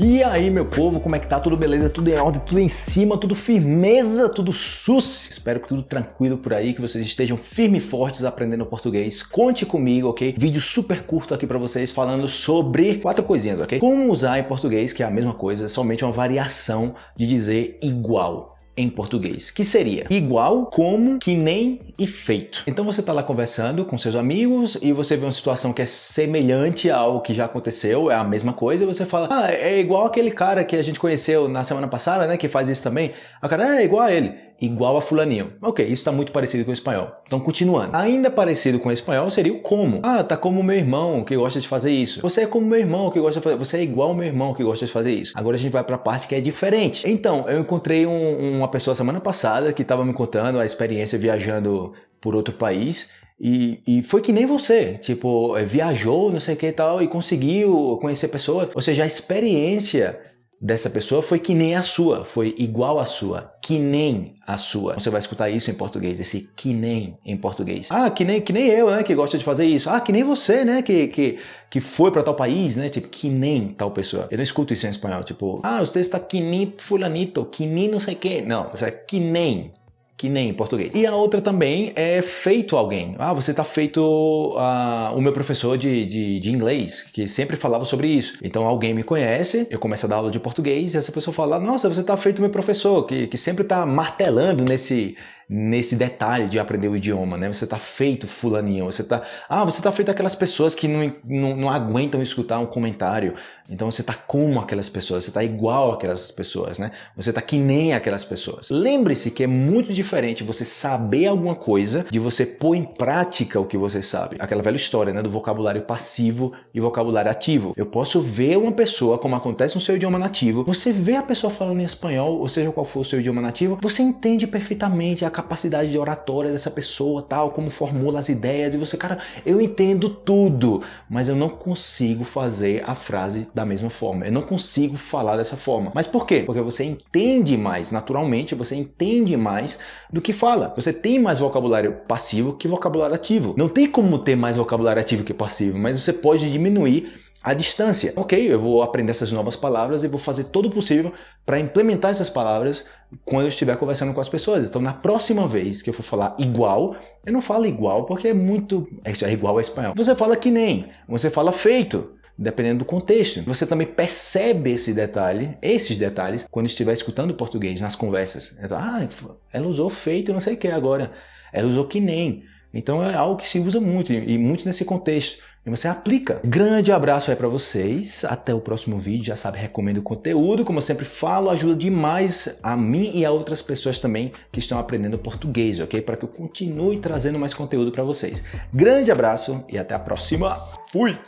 E aí, meu povo, como é que tá? Tudo beleza? Tudo em ordem? Tudo em cima? Tudo firmeza? Tudo sus? Espero que tudo tranquilo por aí, que vocês estejam firmes e fortes aprendendo português. Conte comigo, ok? Vídeo super curto aqui pra vocês falando sobre quatro coisinhas, ok? Como usar em português, que é a mesma coisa, somente uma variação de dizer igual em português, que seria igual, como, que nem e feito. Então você está lá conversando com seus amigos e você vê uma situação que é semelhante ao que já aconteceu, é a mesma coisa, e você fala, ah, é igual aquele cara que a gente conheceu na semana passada, né, que faz isso também. A cara é igual a ele igual a fulaninho. Ok, isso está muito parecido com o espanhol. Então, continuando. Ainda parecido com o espanhol seria o como. Ah, tá como meu irmão que gosta de fazer isso. Você é como meu irmão que gosta de fazer... Você é igual ao meu irmão que gosta de fazer isso. Agora a gente vai para a parte que é diferente. Então, eu encontrei um, uma pessoa semana passada que estava me contando a experiência viajando por outro país e, e, foi que nem você, tipo, viajou, não sei o que e tal, e conseguiu conhecer pessoas. Ou seja, a experiência dessa pessoa foi que nem a sua, foi igual à sua, que nem a sua. Você vai escutar isso em português, esse que nem em português. Ah, que nem, que nem eu, né, que gosta de fazer isso. Ah, que nem você, né, que, que, que foi para tal país, né, tipo, que nem tal pessoa. Eu não escuto isso em espanhol, tipo, ah, você está que nem fulanito, que nem não sei que. Não, é que nem que nem em português. E a outra também é feito alguém. Ah, você está feito uh, o meu professor de, de, de, inglês, que sempre falava sobre isso. Então alguém me conhece, eu começo a dar aula de português e essa pessoa fala, nossa, você está feito o meu professor, que, que sempre está martelando nesse, nesse detalhe de aprender o idioma, né? Você tá feito fulaninho, você tá... Ah, você tá feito aquelas pessoas que não, não, não aguentam escutar um comentário. Então você tá como aquelas pessoas, você tá igual aquelas pessoas, né? Você tá que nem aquelas pessoas. Lembre-se que é muito diferente você saber alguma coisa de você pôr em prática o que você sabe. Aquela velha história, né? Do vocabulário passivo e vocabulário ativo. Eu posso ver uma pessoa, como acontece no seu idioma nativo, você vê a pessoa falando em espanhol, ou seja qual for o seu idioma nativo, você entende perfeitamente a capacidade de oratória dessa pessoa, tal, como formula as ideias, e você, cara, eu entendo tudo, mas eu não consigo fazer a frase da mesma forma, eu não consigo falar dessa forma. Mas por quê? Porque você entende mais, naturalmente, você entende mais do que fala. Você tem mais vocabulário passivo que vocabulário ativo. Não tem como ter mais vocabulário ativo que passivo, mas você pode diminuir à distância. Ok, eu vou aprender essas novas palavras e vou fazer todo o possível para implementar essas palavras quando eu estiver conversando com as pessoas. Então, na próxima vez que eu for falar igual, eu não falo igual porque é muito... é igual ao espanhol. Você fala que nem, você fala feito dependendo do contexto. Você também percebe esse detalhe, esses detalhes, quando estiver escutando português nas conversas. Ah, ela usou feito não sei o que agora. Ela usou que nem. Então é algo que se usa muito, e muito nesse contexto. E você aplica. Grande abraço aí para vocês. Até o próximo vídeo. Já sabe, recomendo o conteúdo. Como eu sempre falo, ajuda demais a mim e a outras pessoas também que estão aprendendo português, ok? Para que eu continue trazendo mais conteúdo para vocês. Grande abraço e até a próxima. Fui!